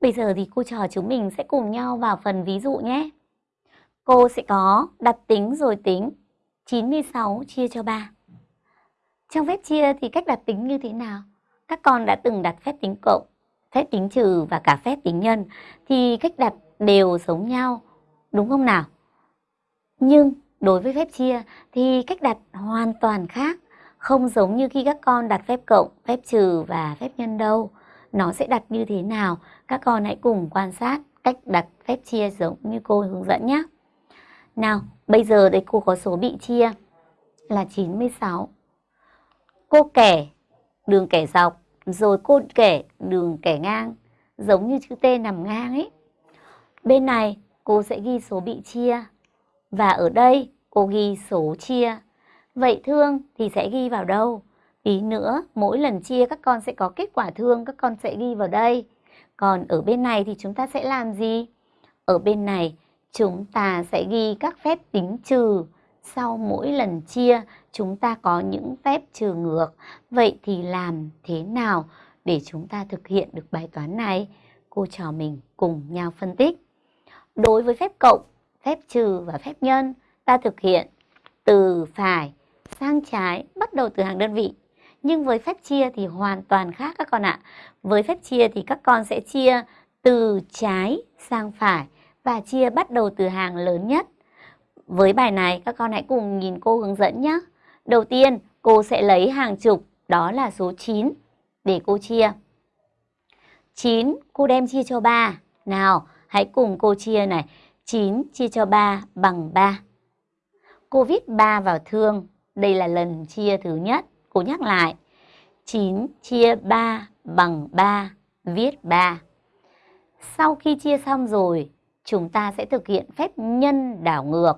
Bây giờ thì cô trò chúng mình sẽ cùng nhau vào phần ví dụ nhé. Cô sẽ có đặt tính rồi tính 96 chia cho 3. Trong phép chia thì cách đặt tính như thế nào? Các con đã từng đặt phép tính cộng, phép tính trừ và cả phép tính nhân thì cách đặt đều giống nhau, đúng không nào? Nhưng đối với phép chia thì cách đặt hoàn toàn khác, không giống như khi các con đặt phép cộng, phép trừ và phép nhân đâu. Nó sẽ đặt như thế nào? Các con hãy cùng quan sát cách đặt phép chia giống như cô hướng dẫn nhé. Nào, bây giờ đây cô có số bị chia là 96. Cô kẻ đường kẻ dọc, rồi cô kẻ đường kẻ ngang, giống như chữ T nằm ngang ấy. Bên này cô sẽ ghi số bị chia và ở đây cô ghi số chia. Vậy thương thì sẽ ghi vào đâu? Tí nữa mỗi lần chia các con sẽ có kết quả thương các con sẽ ghi vào đây. Còn ở bên này thì chúng ta sẽ làm gì? Ở bên này chúng ta sẽ ghi các phép tính trừ. Sau mỗi lần chia chúng ta có những phép trừ ngược. Vậy thì làm thế nào để chúng ta thực hiện được bài toán này? Cô trò mình cùng nhau phân tích. Đối với phép cộng, phép trừ và phép nhân, ta thực hiện từ phải sang trái bắt đầu từ hàng đơn vị. Nhưng với phép chia thì hoàn toàn khác các con ạ. Với phép chia thì các con sẽ chia từ trái sang phải và chia bắt đầu từ hàng lớn nhất. Với bài này, các con hãy cùng nhìn cô hướng dẫn nhé. Đầu tiên, cô sẽ lấy hàng chục, đó là số 9 để cô chia. 9 cô đem chia cho 3. Nào, hãy cùng cô chia này. 9 chia cho 3 bằng 3. Cô viết 3 vào thương. Đây là lần chia thứ nhất. Cô nhắc lại. 9 chia 3 bằng 3. Viết 3. Sau khi chia xong rồi, chúng ta sẽ thực hiện phép nhân đảo ngược.